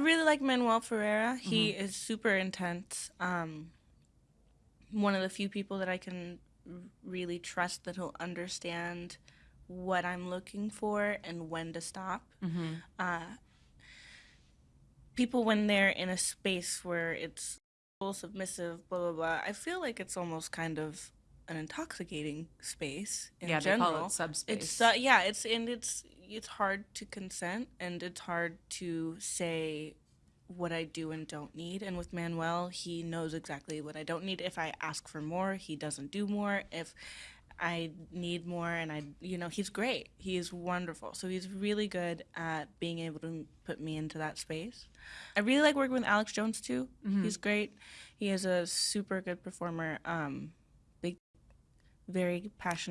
really like Manuel Ferrara. He is super intense. Um, one of the few people that I can really trust that he'll understand what I'm looking for and when to stop. Uh, people, when they're in a space where it's full submissive, blah blah blah, I feel like it's almost kind of an intoxicating space in Yeah, they call it general. subspace. It's uh, yeah, it's and it's it's hard to consent and it's hard to say what I do and don't need. And with Manuel, he knows exactly what I don't need. If I ask for more, he doesn't do more. If I need more and I, you know, he's great. He is wonderful. So he's really good at being able to put me into that space. I really like working with Alex Jones too. He's great. He is a super good performer. Um, big, very passionate.